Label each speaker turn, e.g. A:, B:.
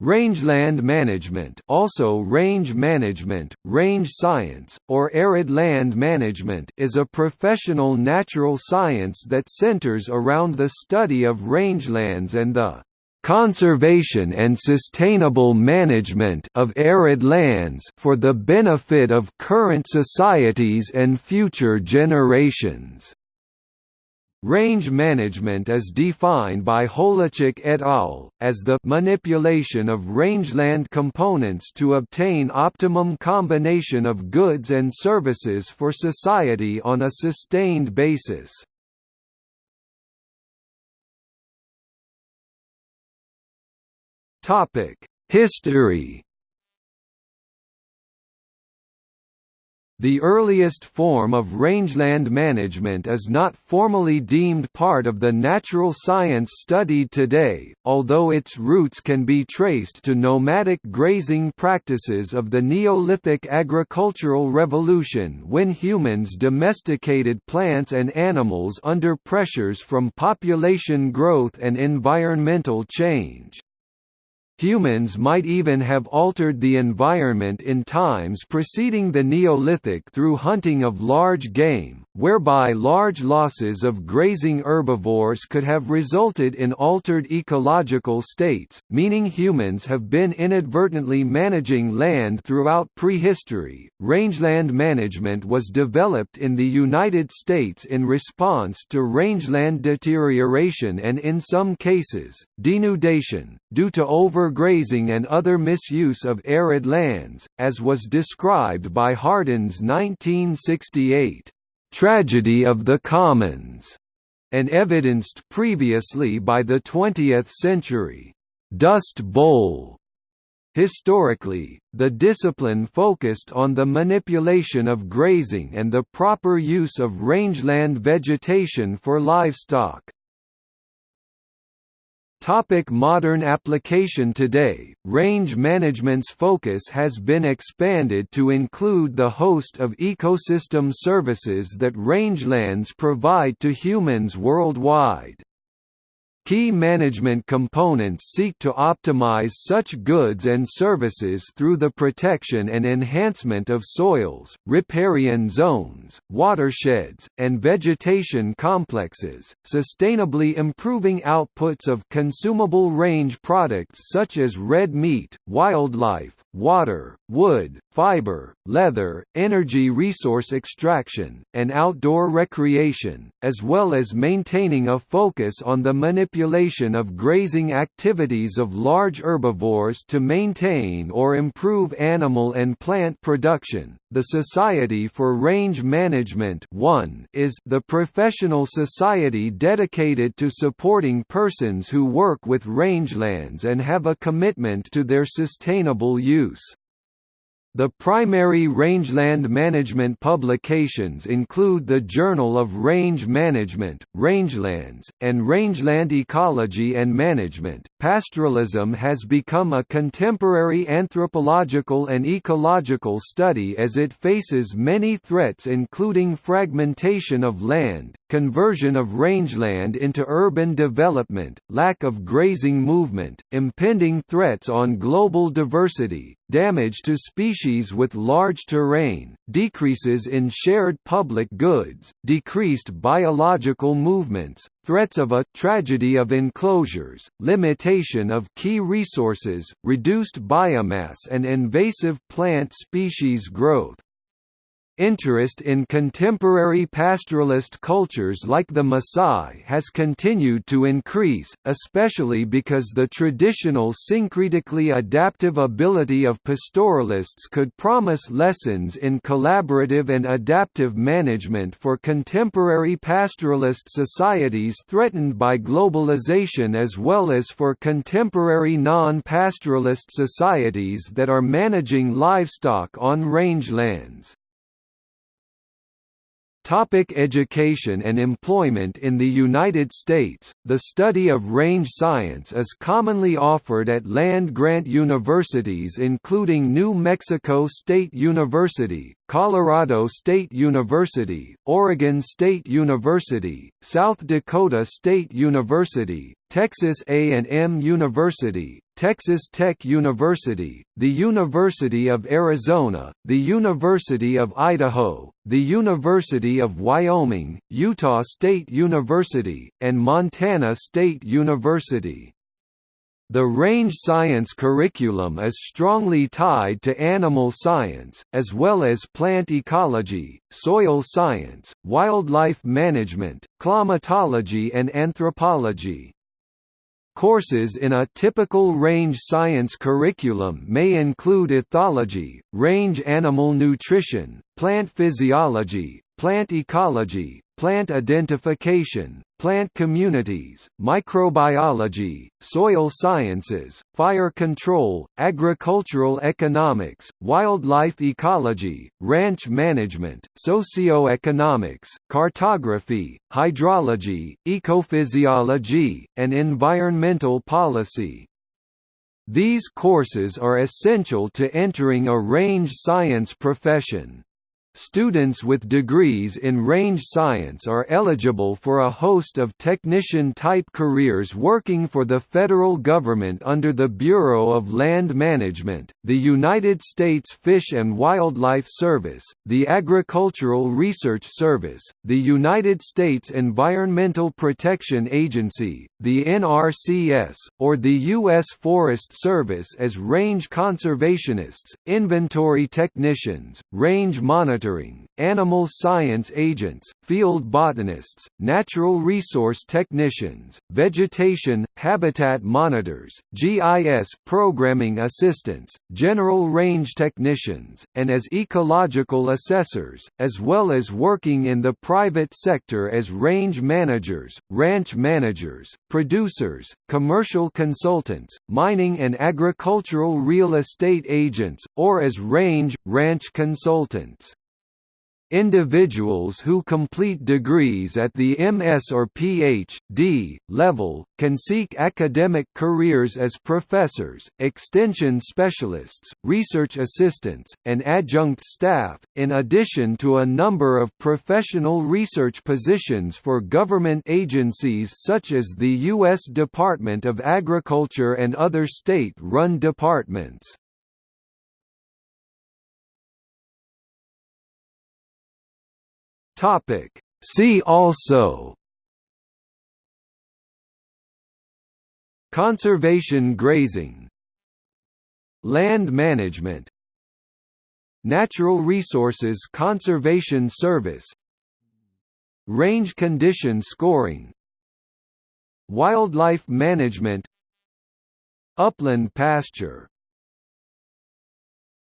A: Rangeland management also range management, range science, or arid land management is a professional natural science that centers around the study of rangelands and the conservation and sustainable management of arid lands for the benefit of current societies and future generations. Range management is defined by Holechek et al. as the manipulation of rangeland components to obtain optimum combination of goods and services for society on a sustained basis. History The earliest form of rangeland management is not formally deemed part of the natural science studied today, although its roots can be traced to nomadic grazing practices of the Neolithic agricultural revolution when humans domesticated plants and animals under pressures from population growth and environmental change. Humans might even have altered the environment in times preceding the Neolithic through hunting of large game, whereby large losses of grazing herbivores could have resulted in altered ecological states, meaning humans have been inadvertently managing land throughout prehistory. Rangeland management was developed in the United States in response to rangeland deterioration and in some cases, denudation, due to overgrazing and other misuse of arid lands, as was described by Hardin's 1968 tragedy of the commons, and evidenced previously by the 20th century Dust Bowl. Historically, the discipline focused on the manipulation of grazing and the proper use of rangeland vegetation for livestock. Topic modern application Today, range management's focus has been expanded to include the host of ecosystem services that rangelands provide to humans worldwide. Key management components seek to optimize such goods and services through the protection and enhancement of soils, riparian zones, watersheds, and vegetation complexes, sustainably improving outputs of consumable range products such as red meat, wildlife, water, wood, fiber, leather, energy resource extraction, and outdoor recreation, as well as maintaining a focus on the manipulation of grazing activities of large herbivores to maintain or improve animal and plant production. The Society for Range Management is the professional society dedicated to supporting persons who work with rangelands and have a commitment to their sustainable use. The primary rangeland management publications include the Journal of Range Management, Rangelands, and Rangeland Ecology and Management. Pastoralism has become a contemporary anthropological and ecological study as it faces many threats including fragmentation of land, conversion of rangeland into urban development, lack of grazing movement, impending threats on global diversity, damage to species with large terrain, decreases in shared public goods, decreased biological movements, threats of a tragedy of enclosures, limitation of key resources, reduced biomass and invasive plant species growth. Interest in contemporary pastoralist cultures like the Maasai has continued to increase, especially because the traditional syncretically adaptive ability of pastoralists could promise lessons in collaborative and adaptive management for contemporary pastoralist societies threatened by globalization as well as for contemporary non-pastoralist societies that are managing livestock on rangelands. Topic education and employment In the United States, the study of range science is commonly offered at land-grant universities including New Mexico State University, Colorado State University, Oregon State University, South Dakota State University, Texas A&M University, Texas Tech University, the University of Arizona, the University of Idaho, the University of Wyoming, Utah State University, and Montana State University. The range science curriculum is strongly tied to animal science, as well as plant ecology, soil science, wildlife management, climatology and anthropology. Courses in a typical range science curriculum may include ethology, range animal nutrition, plant physiology, plant ecology, plant identification, plant communities, microbiology, soil sciences, fire control, agricultural economics, wildlife ecology, ranch management, socioeconomics, cartography, hydrology, ecophysiology, and environmental policy. These courses are essential to entering a range science profession. Students with degrees in range science are eligible for a host of technician-type careers working for the federal government under the Bureau of Land Management, the United States Fish and Wildlife Service, the Agricultural Research Service, the United States Environmental Protection Agency, the NRCS, or the U.S. Forest Service as range conservationists, inventory technicians, range monitors monitoring, animal science agents, field botanists, natural resource technicians, vegetation, habitat monitors, GIS programming assistants, general range technicians, and as ecological assessors, as well as working in the private sector as range managers, ranch managers, producers, commercial consultants, mining and agricultural real estate agents, or as range, ranch consultants. Individuals who complete degrees at the MS or Ph.D. level, can seek academic careers as professors, extension specialists, research assistants, and adjunct staff, in addition to a number of professional research positions for government agencies such as the U.S. Department of Agriculture and other state-run departments. Topic. See also. Conservation grazing. Land management. Natural Resources Conservation Service. Range condition scoring. Wildlife management. Upland pasture